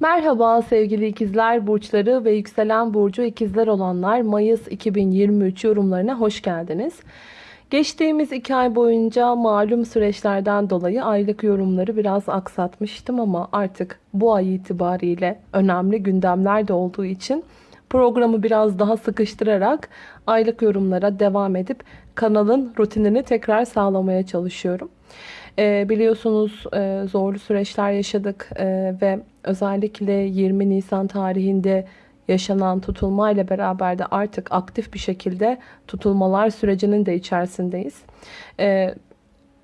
Merhaba sevgili ikizler burçları ve yükselen burcu ikizler olanlar Mayıs 2023 yorumlarına hoş geldiniz. Geçtiğimiz iki ay boyunca malum süreçlerden dolayı aylık yorumları biraz aksatmıştım ama artık bu ay itibariyle önemli gündemler de olduğu için programı biraz daha sıkıştırarak aylık yorumlara devam edip kanalın rutinini tekrar sağlamaya çalışıyorum. Ee, biliyorsunuz e, zorlu süreçler yaşadık e, ve özellikle 20 Nisan tarihinde yaşanan tutulma ile beraber de artık aktif bir şekilde tutulmalar sürecinin de içerisindeyiz. Ee,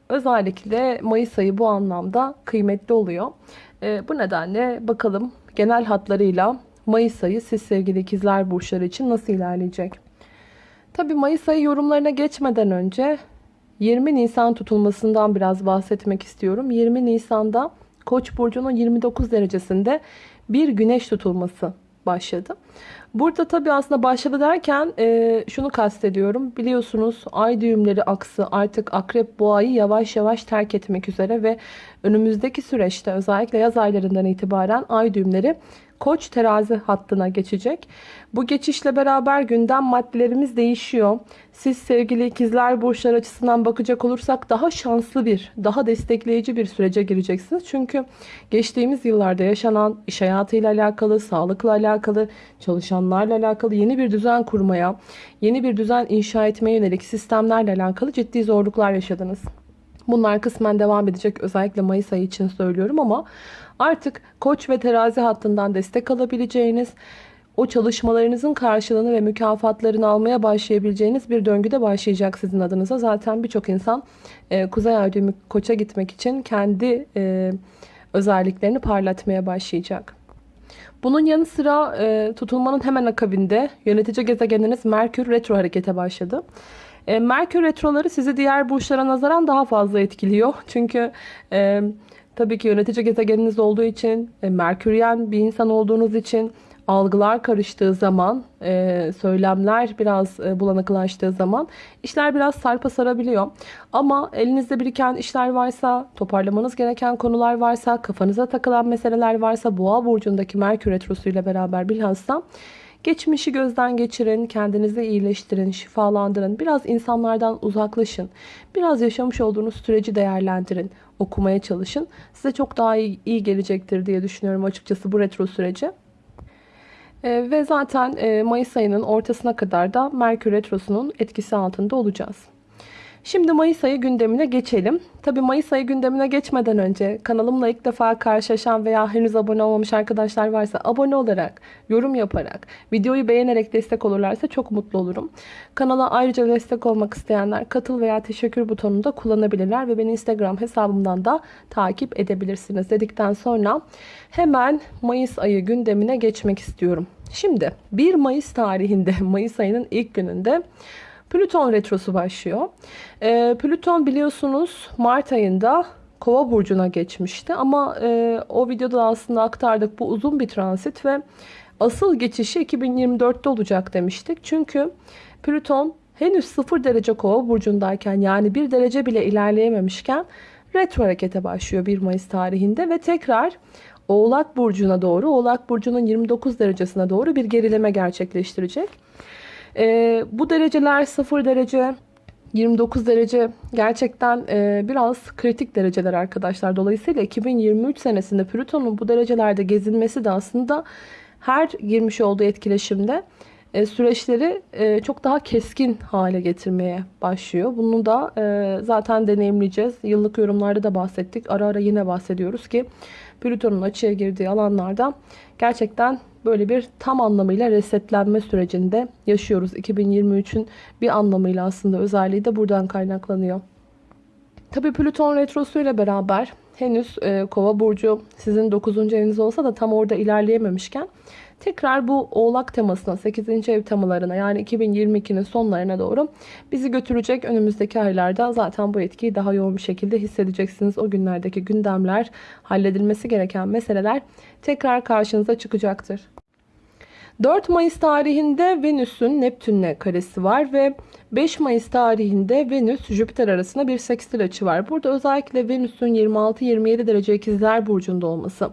özellikle Mayıs ayı bu anlamda kıymetli oluyor. Ee, bu nedenle bakalım genel hatlarıyla Mayıs ayı siz sevgili ikizler burçları için nasıl ilerleyecek? Tabi Mayıs ayı yorumlarına geçmeden önce 20 Nisan tutulmasından biraz bahsetmek istiyorum. 20 Nisan'da Koç burcunun 29 derecesinde bir güneş tutulması başladı. Burada tabii aslında başladı derken e, şunu kastediyorum. Biliyorsunuz ay düğümleri aksı artık akrep boğayı yavaş yavaş terk etmek üzere ve önümüzdeki süreçte özellikle yaz aylarından itibaren ay düğümleri Koç terazi hattına geçecek. Bu geçişle beraber gündem maddelerimiz değişiyor. Siz sevgili ikizler burçlar açısından bakacak olursak daha şanslı bir, daha destekleyici bir sürece gireceksiniz. Çünkü geçtiğimiz yıllarda yaşanan iş hayatıyla alakalı, sağlıkla alakalı, çalışanlarla alakalı yeni bir düzen kurmaya, yeni bir düzen inşa etmeye yönelik sistemlerle alakalı ciddi zorluklar yaşadınız. Bunlar kısmen devam edecek. Özellikle Mayıs ayı için söylüyorum ama artık koç ve terazi hattından destek alabileceğiniz, o çalışmalarınızın karşılığını ve mükafatlarını almaya başlayabileceğiniz bir döngüde başlayacak sizin adınıza. Zaten birçok insan e, Kuzey Ay koça gitmek için kendi e, özelliklerini parlatmaya başlayacak. Bunun yanı sıra e, tutulmanın hemen akabinde yönetici gezegeniniz Merkür retro harekete başladı. E, Merkür retroları sizi diğer burçlara nazaran daha fazla etkiliyor. Çünkü e, tabii ki yönetici gezegeniniz olduğu için, e, Merküryen bir insan olduğunuz için algılar karıştığı zaman, e, söylemler biraz e, bulanıklaştığı zaman işler biraz sarpa sarabiliyor. Ama elinizde biriken işler varsa, toparlamanız gereken konular varsa, kafanıza takılan meseleler varsa Boğa burcundaki Merkür retrosu ile beraber bilhassa Geçmişi gözden geçirin, kendinizi iyileştirin, şifalandırın. Biraz insanlardan uzaklaşın. Biraz yaşamış olduğunuz süreci değerlendirin. Okumaya çalışın. Size çok daha iyi, iyi gelecektir diye düşünüyorum açıkçası bu retro süreci. Ee, ve zaten e, Mayıs ayının ortasına kadar da Merkür Retrosu'nun etkisi altında olacağız. Şimdi Mayıs ayı gündemine geçelim. Tabi Mayıs ayı gündemine geçmeden önce kanalımla ilk defa karşılaşan veya henüz abone olmamış arkadaşlar varsa abone olarak, yorum yaparak, videoyu beğenerek destek olurlarsa çok mutlu olurum. Kanala ayrıca destek olmak isteyenler katıl veya teşekkür butonunu da kullanabilirler ve beni Instagram hesabımdan da takip edebilirsiniz dedikten sonra hemen Mayıs ayı gündemine geçmek istiyorum. Şimdi 1 Mayıs tarihinde Mayıs ayının ilk gününde Plüton retrosu başlıyor. E, Plüton biliyorsunuz Mart ayında Kova burcuna geçmişti ama e, o videoda aslında aktardık bu uzun bir transit ve asıl geçişi 2024'te olacak demiştik. Çünkü Plüton henüz 0 derece Kova burcundayken yani 1 derece bile ilerleyememişken retro harekete başlıyor 1 Mayıs tarihinde ve tekrar Oğlak burcuna doğru, Oğlak burcunun 29 derecesine doğru bir gerileme gerçekleştirecek. E, bu dereceler 0 derece, 29 derece gerçekten e, biraz kritik dereceler arkadaşlar. Dolayısıyla 2023 senesinde Plüton'un bu derecelerde gezinmesi de aslında her girmiş olduğu etkileşimde e, süreçleri e, çok daha keskin hale getirmeye başlıyor. Bunu da e, zaten deneyimleyeceğiz. Yıllık yorumlarda da bahsettik. Ara ara yine bahsediyoruz ki Plüton'un açıya girdiği alanlarda gerçekten böyle bir tam anlamıyla resetlenme sürecinde yaşıyoruz. 2023'ün bir anlamıyla aslında özelliği de buradan kaynaklanıyor. Tabi Plüton retrosu ile beraber henüz e, kova burcu sizin 9. eviniz olsa da tam orada ilerleyememişken tekrar bu oğlak temasına 8. ev temalarına yani 2022'nin sonlarına doğru bizi götürecek önümüzdeki aylarda zaten bu etkiyi daha yoğun bir şekilde hissedeceksiniz. O günlerdeki gündemler halledilmesi gereken meseleler tekrar karşınıza çıkacaktır. 4 Mayıs tarihinde Venüs'ün Neptün'le karesi var ve 5 Mayıs tarihinde Venüs Jüpiter arasında bir sekstil açı var. Burada özellikle Venüs'ün 26-27 derece ikizler burcunda olması,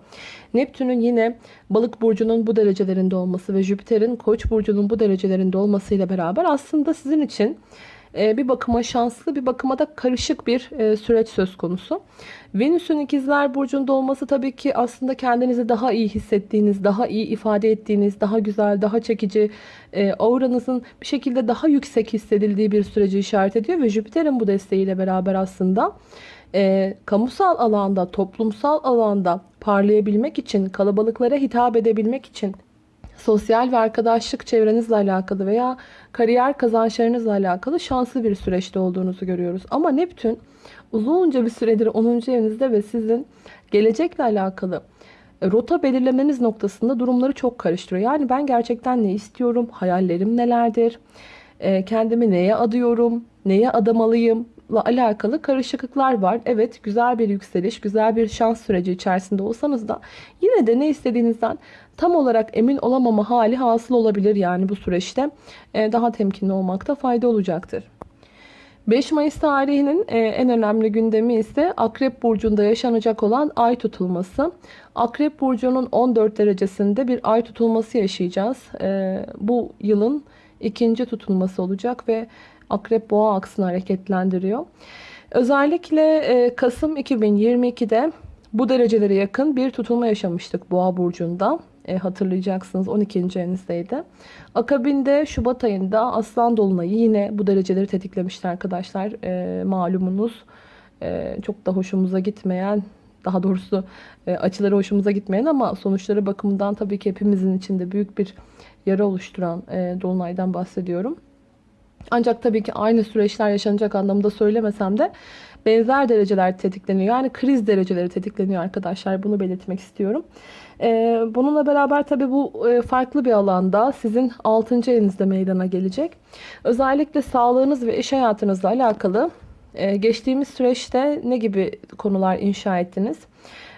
Neptün'ün yine balık burcunun bu derecelerinde olması ve Jüpiter'in koç burcunun bu derecelerinde olmasıyla beraber aslında sizin için bir bakıma şanslı bir bakıma da karışık bir e, süreç söz konusu. Venüs'ün ikizler burcunda olması tabii ki aslında kendinizi daha iyi hissettiğiniz, daha iyi ifade ettiğiniz, daha güzel, daha çekici, e, auranızın bir şekilde daha yüksek hissedildiği bir süreci işaret ediyor ve Jüpiter'in bu desteğiyle beraber aslında e, kamusal alanda, toplumsal alanda parlayabilmek için, kalabalıklara hitap edebilmek için sosyal ve arkadaşlık çevrenizle alakalı veya kariyer kazançlarınızla alakalı şanslı bir süreçte olduğunuzu görüyoruz. Ama Neptün uzunca bir süredir 10. evinizde ve sizin gelecekle alakalı e, rota belirlemeniz noktasında durumları çok karıştırıyor. Yani ben gerçekten ne istiyorum, hayallerim nelerdir, e, kendimi neye adıyorum, neye adamalıyım, alakalı karışıklıklar var. Evet güzel bir yükseliş, güzel bir şans süreci içerisinde olsanız da yine de ne istediğinizden tam olarak emin olamama hali hasıl olabilir. Yani bu süreçte e, daha temkinli olmakta fayda olacaktır. 5 Mayıs tarihinin e, en önemli gündemi ise Akrep Burcu'nda yaşanacak olan ay tutulması. Akrep Burcu'nun 14 derecesinde bir ay tutulması yaşayacağız. E, bu yılın ikinci tutulması olacak ve Akrep Boğa aksını hareketlendiriyor. Özellikle Kasım 2022'de bu derecelere yakın bir tutulma yaşamıştık Boğa burcunda. E, hatırlayacaksınız 12. evinizdeydi. Akabinde Şubat ayında Aslan Dolunay'ı yine bu dereceleri tetiklemişti arkadaşlar. E, malumunuz e, çok da hoşumuza gitmeyen daha doğrusu e, açıları hoşumuza gitmeyen ama sonuçları bakımından tabii ki hepimizin içinde büyük bir yara oluşturan e, Dolunay'dan bahsediyorum. Ancak tabii ki aynı süreçler yaşanacak anlamda söylemesem de benzer dereceler tetikleniyor. Yani kriz dereceleri tetikleniyor arkadaşlar. Bunu belirtmek istiyorum. Ee, bununla beraber tabii bu e, farklı bir alanda sizin 6. evinizde meydana gelecek. Özellikle sağlığınız ve iş hayatınızla alakalı e, geçtiğimiz süreçte ne gibi konular inşa ettiniz?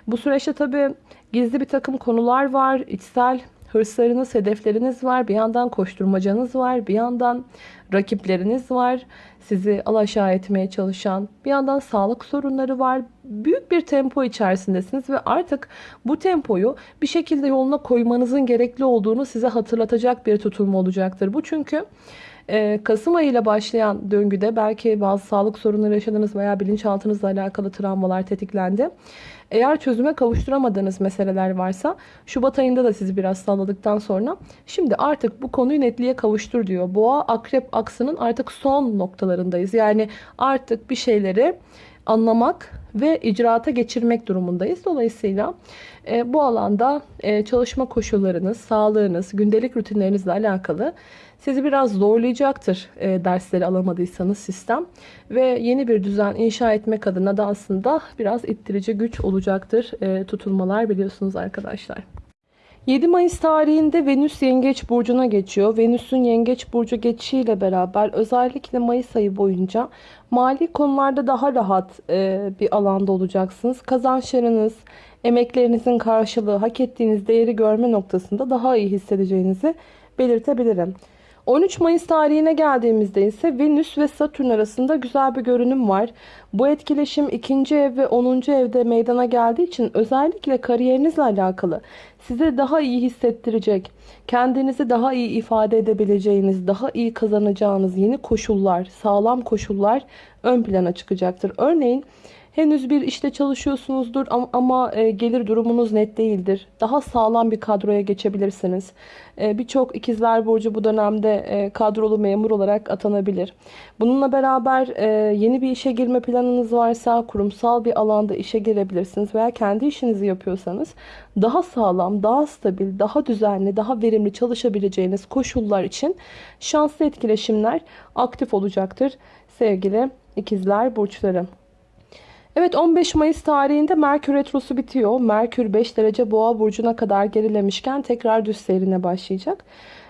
Bu süreçte tabii gizli bir takım konular var. içsel hırslarınız, hedefleriniz var. Bir yandan koşturmacanız var. Bir yandan rakipleriniz var. Sizi alaşağı etmeye çalışan. Bir yandan sağlık sorunları var. Büyük bir tempo içerisindesiniz ve artık bu tempoyu bir şekilde yoluna koymanızın gerekli olduğunu size hatırlatacak bir tutulma olacaktır. Bu çünkü e, Kasım ayı ile başlayan döngüde belki bazı sağlık sorunları yaşadınız veya bilinçaltınızla alakalı travmalar tetiklendi. Eğer çözüme kavuşturamadığınız meseleler varsa Şubat ayında da sizi biraz salladıktan sonra şimdi artık bu konuyu netliğe kavuştur diyor. Boğa akrep aksının artık son noktalarındayız. Yani artık bir şeyleri anlamak ve icraata geçirmek durumundayız. Dolayısıyla e, bu alanda e, çalışma koşullarınız, sağlığınız, gündelik rutinlerinizle alakalı sizi biraz zorlayacaktır e, dersleri alamadıysanız sistem. Ve yeni bir düzen inşa etmek adına da aslında biraz ittirici güç olacaktır e, tutulmalar biliyorsunuz arkadaşlar. 7 Mayıs tarihinde Venüs Yengeç Burcu'na geçiyor. Venüs'ün Yengeç Burcu geçişiyle beraber özellikle Mayıs ayı boyunca mali konularda daha rahat e, bir alanda olacaksınız. Kazançlarınız, emeklerinizin karşılığı, hak ettiğiniz değeri görme noktasında daha iyi hissedeceğinizi belirtebilirim. 13 Mayıs tarihine geldiğimizde ise Venüs ve Satürn arasında güzel bir görünüm var. Bu etkileşim 2. ev ve 10. evde meydana geldiği için özellikle kariyerinizle alakalı size daha iyi hissettirecek, kendinizi daha iyi ifade edebileceğiniz, daha iyi kazanacağınız yeni koşullar, sağlam koşullar ön plana çıkacaktır. Örneğin Henüz bir işte çalışıyorsunuzdur ama e, gelir durumunuz net değildir. Daha sağlam bir kadroya geçebilirsiniz. E, birçok ikizler burcu bu dönemde e, kadrolu memur olarak atanabilir. Bununla beraber yeni bir işe girme planınız varsa kurumsal bir alanda işe girebilirsiniz. Veya kendi işinizi yapıyorsanız daha sağlam, daha stabil, daha düzenli, daha verimli çalışabileceğiniz koşullar için şanslı etkileşimler aktif olacaktır sevgili ikizler burçları. Evet 15 Mayıs tarihinde Merkür Retrosu bitiyor. Merkür 5 derece boğa burcuna kadar gerilemişken tekrar düz seyrine başlayacak.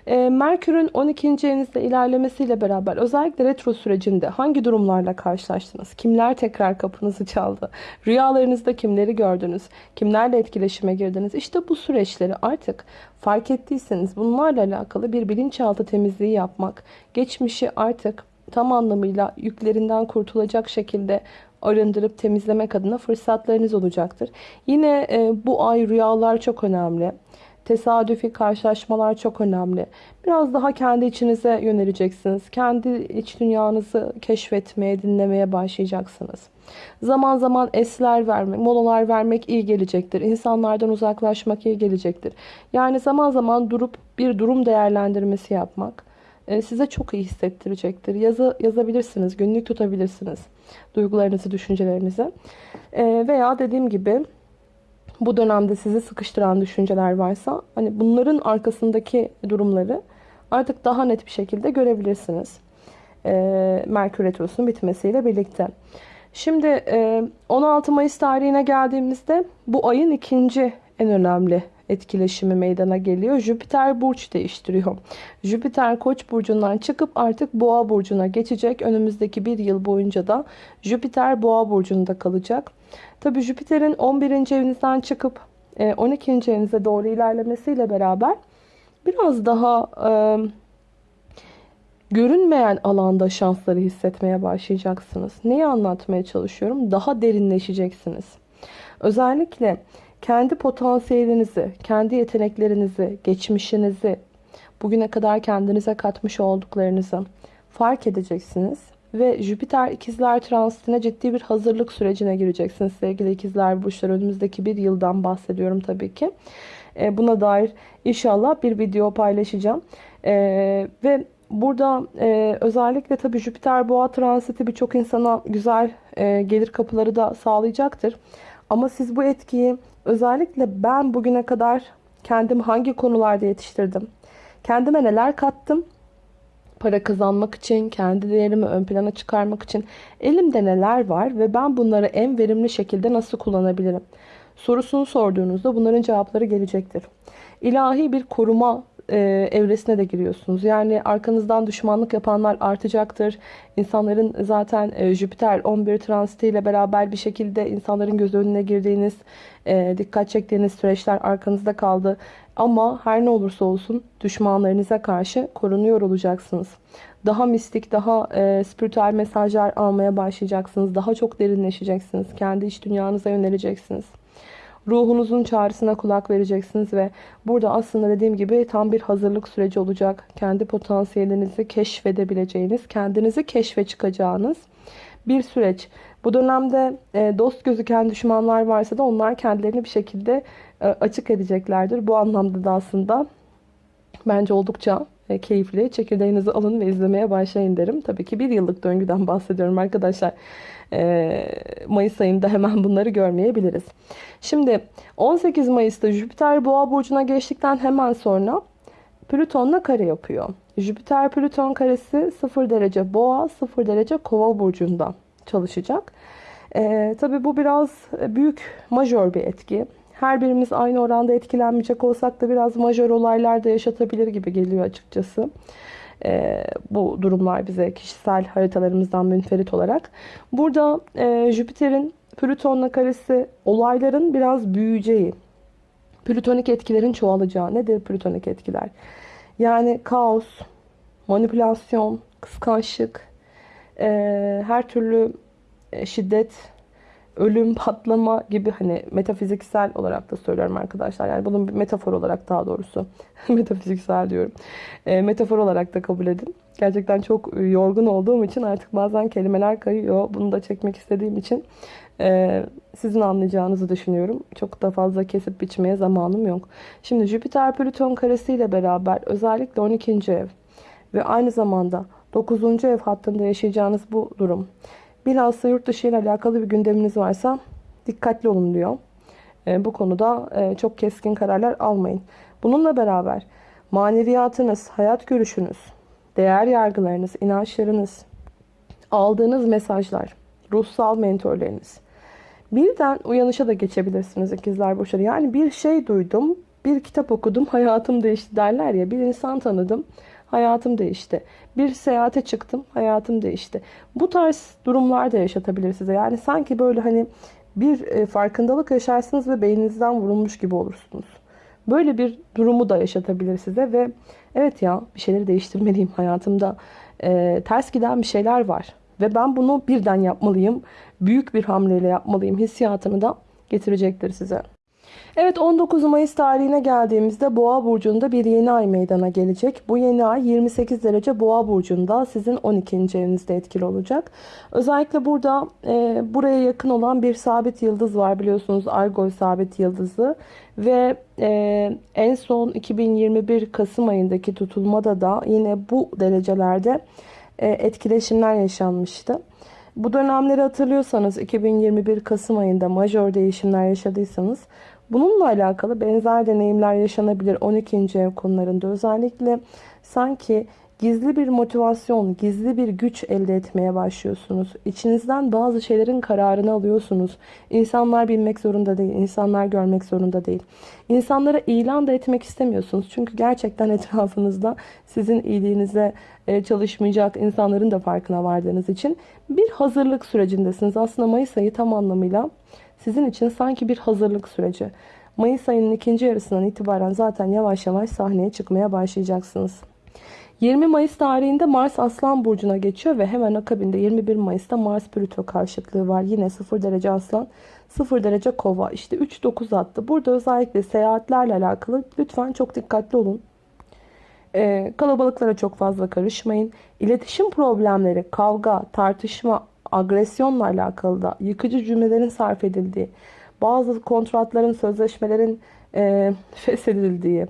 E, Merkür'ün 12. evinizde ilerlemesiyle beraber özellikle retro sürecinde hangi durumlarla karşılaştınız? Kimler tekrar kapınızı çaldı? Rüyalarınızda kimleri gördünüz? Kimlerle etkileşime girdiniz? İşte bu süreçleri artık fark ettiyseniz bunlarla alakalı bir bilinçaltı temizliği yapmak, geçmişi artık tam anlamıyla yüklerinden kurtulacak şekilde arındırıp temizlemek adına fırsatlarınız olacaktır. Yine e, bu ay rüyalar çok önemli. Tesadüfi karşılaşmalar çok önemli. Biraz daha kendi içinize yöneleceksiniz. Kendi iç dünyanızı keşfetmeye, dinlemeye başlayacaksınız. Zaman zaman esler vermek, molalar vermek iyi gelecektir. İnsanlardan uzaklaşmak iyi gelecektir. Yani zaman zaman durup bir durum değerlendirmesi yapmak size çok iyi hissettirecektir. Yazı yazabilirsiniz, günlük tutabilirsiniz duygularınızı, düşüncelerinizi. E, veya dediğim gibi bu dönemde sizi sıkıştıran düşünceler varsa hani bunların arkasındaki durumları artık daha net bir şekilde görebilirsiniz. E, Merkür Retrosu'nun bitmesiyle birlikte. Şimdi 16 Mayıs tarihine geldiğimizde bu ayın ikinci en önemli etkileşimi meydana geliyor. Jüpiter burç değiştiriyor. Jüpiter koç burcundan çıkıp artık boğa burcuna geçecek. Önümüzdeki bir yıl boyunca da Jüpiter boğa burcunda kalacak. Tabi Jüpiter'in 11. evinizden çıkıp 12. E, evinize doğru ilerlemesiyle beraber biraz daha e, görünmeyen alanda şansları hissetmeye başlayacaksınız. Neyi anlatmaya çalışıyorum? Daha derinleşeceksiniz. Özellikle kendi potansiyelinizi, kendi yeteneklerinizi, geçmişinizi, bugüne kadar kendinize katmış olduklarınızı fark edeceksiniz. Ve Jüpiter ikizler transitine ciddi bir hazırlık sürecine gireceksiniz sevgili ikizler burçlar. Önümüzdeki bir yıldan bahsediyorum tabii ki. E, buna dair inşallah bir video paylaşacağım. E, ve burada e, özellikle tabii Jüpiter boğa transiti birçok insana güzel gelir kapıları da sağlayacaktır. Ama siz bu etkiyi özellikle ben bugüne kadar kendimi hangi konularda yetiştirdim? Kendime neler kattım? Para kazanmak için, kendi değerimi ön plana çıkarmak için elimde neler var ve ben bunları en verimli şekilde nasıl kullanabilirim? Sorusunu sorduğunuzda bunların cevapları gelecektir. İlahi bir koruma e, evresine de giriyorsunuz. Yani arkanızdan düşmanlık yapanlar artacaktır. İnsanların zaten e, Jüpiter 11 transitiyle beraber bir şekilde insanların göz önüne girdiğiniz, e, dikkat çektiğiniz süreçler arkanızda kaldı. Ama her ne olursa olsun düşmanlarınıza karşı korunuyor olacaksınız. Daha mistik, daha e, spiritüel mesajlar almaya başlayacaksınız. Daha çok derinleşeceksiniz. Kendi iç dünyanıza yöneleceksiniz. Ruhunuzun çağrısına kulak vereceksiniz ve burada aslında dediğim gibi tam bir hazırlık süreci olacak. Kendi potansiyelinizi keşfedebileceğiniz, kendinizi keşfe çıkacağınız bir süreç. Bu dönemde e, dost gözüken düşmanlar varsa da onlar kendilerini bir şekilde e, açık edeceklerdir. Bu anlamda da aslında bence oldukça keyifli. Çekirdeğinizi alın ve izlemeye başlayın derim. Tabii ki bir yıllık döngüden bahsediyorum arkadaşlar. Mayıs ayında hemen bunları görmeyebiliriz. Şimdi 18 Mayıs'ta Jüpiter Boğa burcuna geçtikten hemen sonra Plüton'la kare yapıyor. Jüpiter Plüton karesi 0 derece Boğa, 0 derece Kova burcunda çalışacak. Ee, tabii bu biraz büyük majör bir etki. Her birimiz aynı oranda etkilenmeyecek olsak da biraz majör olaylar da yaşatabilir gibi geliyor açıkçası. Ee, bu durumlar bize kişisel haritalarımızdan münferit olarak. Burada e, Jüpiter'in Plüton'la karesi olayların biraz büyüyeceği, plütonik etkilerin çoğalacağı. Nedir plütonik etkiler? Yani kaos, manipülasyon, kıskançlık, e, her türlü e, şiddet, ölüm, patlama gibi hani metafiziksel olarak da söylüyorum arkadaşlar. Yani bunun bir metafor olarak daha doğrusu metafiziksel diyorum. E, metafor olarak da kabul edin. Gerçekten çok yorgun olduğum için artık bazen kelimeler kayıyor. Bunu da çekmek istediğim için e, sizin anlayacağınızı düşünüyorum. Çok da fazla kesip biçmeye zamanım yok. Şimdi Jüpiter Plüton karesiyle beraber özellikle 12. ev ve aynı zamanda 9. ev hattında yaşayacağınız bu durum. Bilhassa yurt dışı ile alakalı bir gündeminiz varsa dikkatli olun diyor. E, bu konuda e, çok keskin kararlar almayın. Bununla beraber maneviyatınız, hayat görüşünüz, değer yargılarınız, inançlarınız, aldığınız mesajlar, ruhsal mentorlarınız. Birden uyanışa da geçebilirsiniz ikizler burçları. Yani bir şey duydum Bir kitap okudum, hayatım değişti derler ya. Bir insan tanıdım, hayatım değişti. Bir seyahate çıktım, hayatım değişti. Bu tarz durumlar da yaşatabilir size. Yani sanki böyle hani bir e, farkındalık yaşarsınız ve beyninizden vurulmuş gibi olursunuz. Böyle bir durumu da yaşatabilir size ve evet ya bir şeyleri değiştirmeliyim hayatımda. E, ters giden bir şeyler var ve ben bunu birden yapmalıyım. Büyük bir hamleyle yapmalıyım hissiyatını da getirecektir size. Evet 19 Mayıs tarihine geldiğimizde Boğa burcunda bir yeni ay meydana gelecek. Bu yeni ay 28 derece Boğa burcunda sizin 12. evinizde etkili olacak. Özellikle burada e, buraya yakın olan bir sabit yıldız var biliyorsunuz Argol sabit yıldızı ve e, en son 2021 Kasım ayındaki tutulmada da yine bu derecelerde e, etkileşimler yaşanmıştı. Bu dönemleri hatırlıyorsanız 2021 Kasım ayında majör değişimler yaşadıysanız bununla alakalı benzer deneyimler yaşanabilir 12. ev konularında özellikle sanki gizli bir motivasyon, gizli bir güç elde etmeye başlıyorsunuz. İçinizden bazı şeylerin kararını alıyorsunuz. İnsanlar bilmek zorunda değil, insanlar görmek zorunda değil. İnsanlara ilan da etmek istemiyorsunuz. Çünkü gerçekten etrafınızda sizin iyiliğinize e, çalışmayacak insanların da farkına vardığınız için bir hazırlık sürecindesiniz. Aslında Mayıs ayı tam anlamıyla sizin için sanki bir hazırlık süreci. Mayıs ayının ikinci yarısından itibaren zaten yavaş yavaş sahneye çıkmaya başlayacaksınız. 20 Mayıs tarihinde Mars Aslan Burcu'na geçiyor ve hemen akabinde 21 Mayıs'ta Mars Plüto karşıtlığı var. Yine 0 derece Aslan, 0 derece Kova. İşte 3-9 attı. Burada özellikle seyahatlerle alakalı lütfen çok dikkatli olun. Ee, kalabalıklara çok fazla karışmayın. İletişim problemleri, kavga, tartışma, agresyonla alakalı da yıkıcı cümlelerin sarf edildiği, bazı kontratların, sözleşmelerin e, feshedildiği,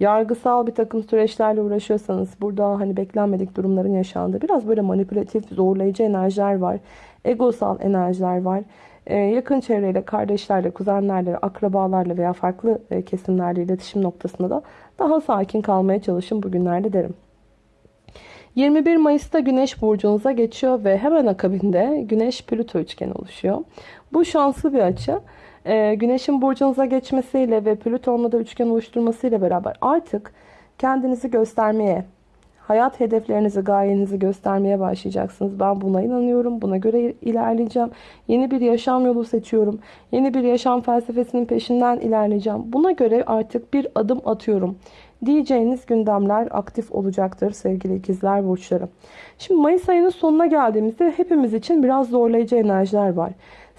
yargısal bir takım süreçlerle uğraşıyorsanız burada hani beklenmedik durumların yaşandığı biraz böyle manipülatif, zorlayıcı enerjiler var. Egosal enerjiler var. Ee, yakın çevreyle, kardeşlerle, kuzenlerle, akrabalarla veya farklı e, kesimlerle iletişim noktasında da daha sakin kalmaya çalışın bugünlerde derim. 21 Mayıs'ta Güneş burcunuza geçiyor ve hemen akabinde Güneş Plüto üçgeni oluşuyor. Bu şanslı bir açı. Ee, Güneş'in burcunuza geçmesiyle ve Plüton'la da üçgen oluşturmasıyla beraber artık kendinizi göstermeye, hayat hedeflerinizi, gayenizi göstermeye başlayacaksınız. Ben buna inanıyorum. Buna göre ilerleyeceğim. Yeni bir yaşam yolu seçiyorum. Yeni bir yaşam felsefesinin peşinden ilerleyeceğim. Buna göre artık bir adım atıyorum diyeceğiniz gündemler aktif olacaktır sevgili ikizler burçları. Şimdi Mayıs ayının sonuna geldiğimizde hepimiz için biraz zorlayıcı enerjiler var.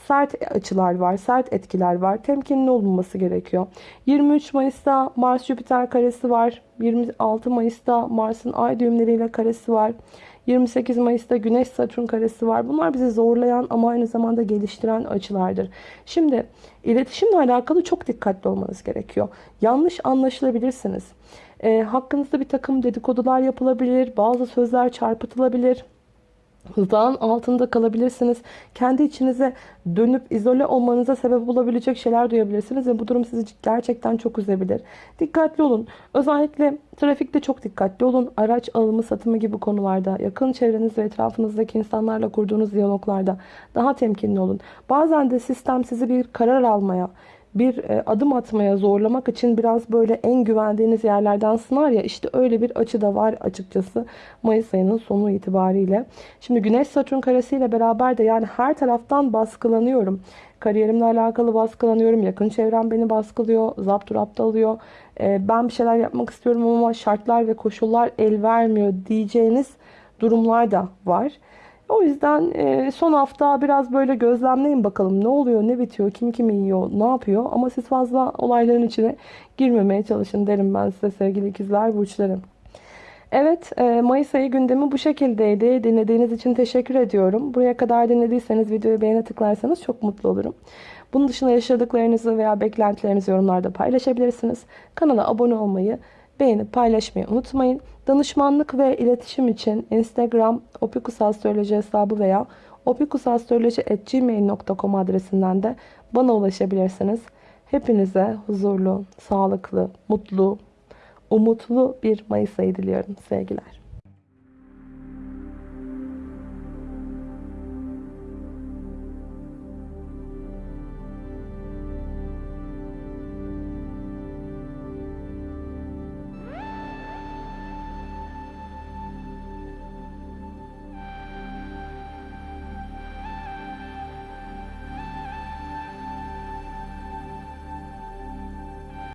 Sert açılar var, sert etkiler var. Temkinli olunması gerekiyor. 23 Mayıs'ta Mars Jüpiter karesi var. 26 Mayıs'ta Mars'ın ay düğümleriyle karesi var. 28 Mayıs'ta Güneş Satürn karesi var. Bunlar bizi zorlayan ama aynı zamanda geliştiren açılardır. Şimdi iletişimle alakalı çok dikkatli olmanız gerekiyor. Yanlış anlaşılabilirsiniz. E, hakkınızda bir takım dedikodular yapılabilir. Bazı sözler çarpıtılabilir hızağın altında kalabilirsiniz. Kendi içinize dönüp izole olmanıza sebep olabilecek şeyler duyabilirsiniz ve bu durum sizi gerçekten çok üzebilir. Dikkatli olun. Özellikle trafikte çok dikkatli olun. Araç alımı, satımı gibi konularda, yakın çevreniz ve etrafınızdaki insanlarla kurduğunuz diyaloglarda daha temkinli olun. Bazen de sistem sizi bir karar almaya, bir e, adım atmaya zorlamak için biraz böyle en güvendiğiniz yerlerden sınar ya işte öyle bir açı da var açıkçası Mayıs ayının sonu itibariyle. Şimdi Güneş Satürn karesiyle beraber de yani her taraftan baskılanıyorum. Kariyerimle alakalı baskılanıyorum. Yakın çevrem beni baskılıyor. Zapturapt alıyor. E, ben bir şeyler yapmak istiyorum ama şartlar ve koşullar el vermiyor diyeceğiniz durumlar da var. O yüzden e, son hafta biraz böyle gözlemleyin bakalım ne oluyor, ne bitiyor, kim kimi yiyor, ne yapıyor. Ama siz fazla olayların içine girmemeye çalışın derim ben size sevgili ikizler burçlarım. Evet e, Mayıs ayı gündemi bu şekildeydi. Dinlediğiniz için teşekkür ediyorum. Buraya kadar dinlediyseniz videoyu beğene tıklarsanız çok mutlu olurum. Bunun dışında yaşadıklarınızı veya beklentilerinizi yorumlarda paylaşabilirsiniz. Kanala abone olmayı, beğenip paylaşmayı unutmayın. Danışmanlık ve iletişim için Instagram opikusastroloji hesabı veya opikusastroloji.gmail.com adresinden de bana ulaşabilirsiniz. Hepinize huzurlu, sağlıklı, mutlu, umutlu bir Mayıs ayı diliyorum sevgiler.